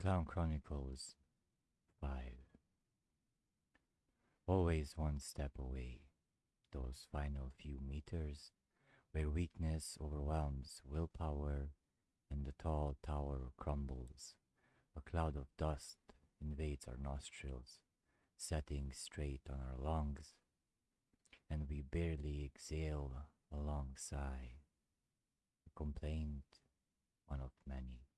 Clown Chronicles 5 Always one step away, those final few meters where weakness overwhelms willpower and the tall tower crumbles. A cloud of dust invades our nostrils, setting straight on our lungs, and we barely exhale a long sigh. A complaint, one of many.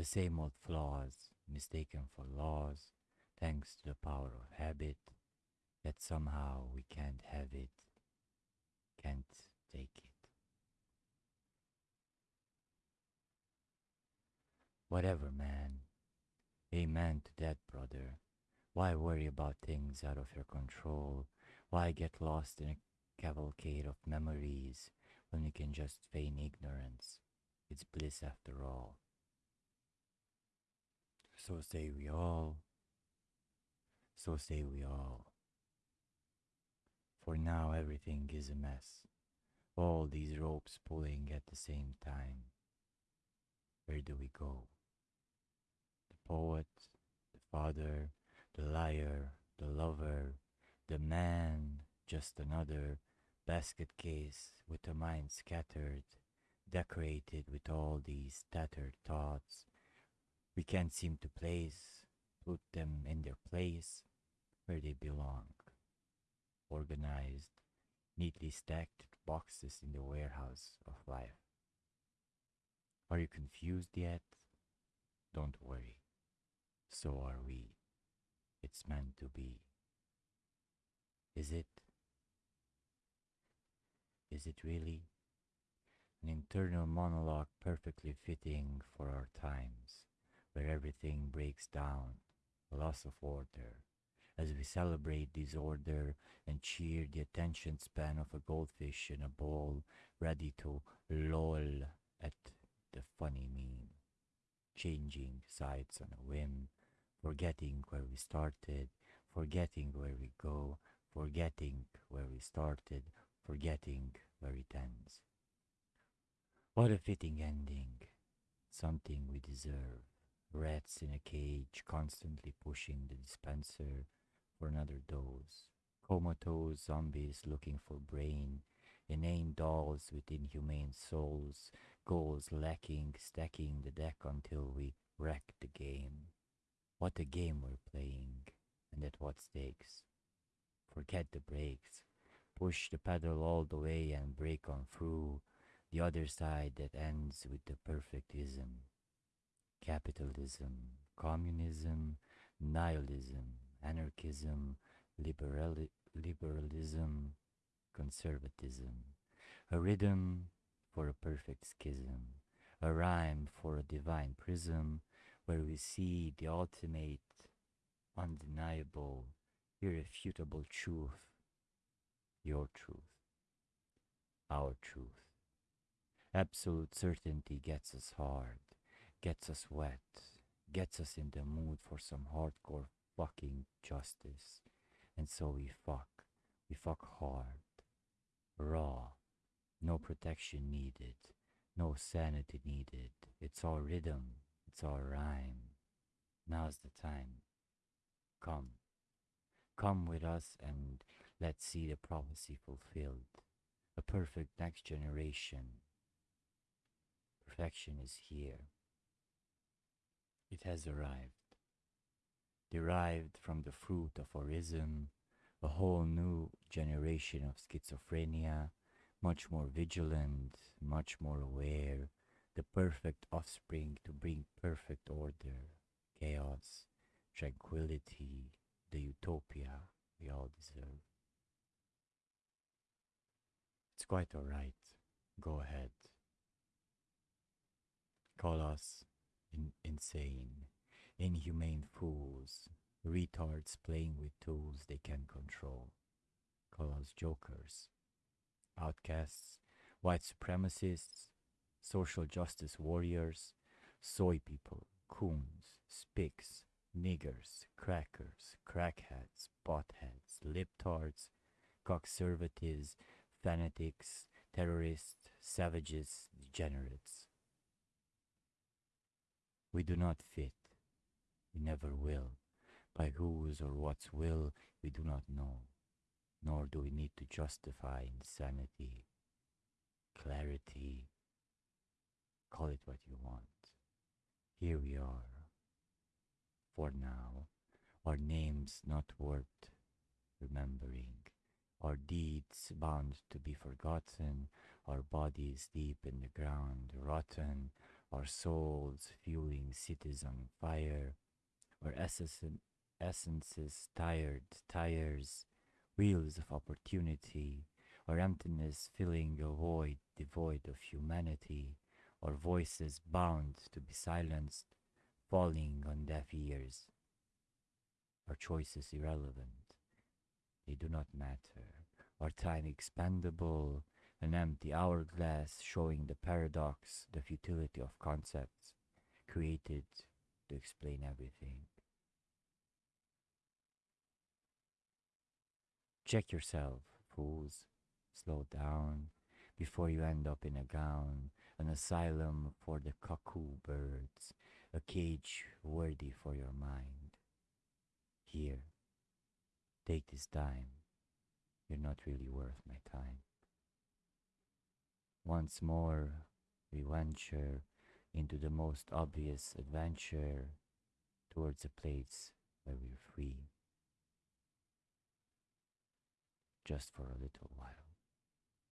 The same old flaws, mistaken for laws, thanks to the power of habit, that somehow we can't have it, can't take it. Whatever, man. Amen to that, brother. Why worry about things out of your control? Why get lost in a cavalcade of memories when you can just feign ignorance? It's bliss after all. So say we all. So say we all. For now everything is a mess. All these ropes pulling at the same time. Where do we go? The poet, the father, the liar, the lover, the man, just another basket case with a mind scattered, decorated with all these tattered thoughts we can't seem to place, put them in their place where they belong. Organized, neatly stacked boxes in the warehouse of life. Are you confused yet? Don't worry. So are we. It's meant to be. Is it? Is it really? An internal monologue perfectly fitting for our times where everything breaks down, loss of order, as we celebrate disorder and cheer the attention span of a goldfish in a bowl, ready to loll at the funny meme, changing sides on a whim, forgetting where we started, forgetting where we go, forgetting where we started, forgetting where it ends. What a fitting ending, something we deserve. Rats in a cage constantly pushing the dispenser for another dose. Comatose zombies looking for brain. Inane dolls with inhumane souls. Goals lacking, stacking the deck until we wreck the game. What a game we're playing, and at what stakes. Forget the brakes. Push the pedal all the way and break on through the other side that ends with the perfect perfectism capitalism, communism, nihilism, anarchism, liberali- liberalism, conservatism, a rhythm for a perfect schism, a rhyme for a divine prism where we see the ultimate, undeniable, irrefutable truth, your truth, our truth. Absolute certainty gets us hard gets us wet, gets us in the mood for some hardcore fucking justice. And so we fuck. We fuck hard. Raw. No protection needed. No sanity needed. It's all rhythm. It's all rhyme. Now's the time. Come. Come with us and let's see the prophecy fulfilled. A perfect next generation. Perfection is here. It has arrived. Derived from the fruit of orism, a whole new generation of schizophrenia, much more vigilant, much more aware, the perfect offspring to bring perfect order, chaos, tranquility, the utopia we all deserve. It's quite alright. Go ahead. Call us in- insane, inhumane fools, retards playing with tools they can control. Call us jokers, outcasts, white supremacists, social justice warriors, soy people, coons, spics, niggers, crackers, crackheads, botheads, libtards, conservatives, fanatics, terrorists, savages, degenerates. We do not fit, we never will. By whose or what's will we do not know, nor do we need to justify insanity, clarity, call it what you want. Here we are. For now, our names not worth remembering, our deeds bound to be forgotten, our bodies deep in the ground, rotten, our souls fueling cities on fire, our essences tired tires, wheels of opportunity, or emptiness filling a void devoid of humanity, or voices bound to be silenced, falling on deaf ears. Our choices irrelevant, they do not matter. Our time expendable, an empty hourglass showing the paradox, the futility of concepts created to explain everything. Check yourself, fools. Slow down before you end up in a gown, an asylum for the cuckoo birds, a cage worthy for your mind. Here, take this time. You're not really worth my time. Once more, we venture into the most obvious adventure towards a place where we're free. Just for a little while.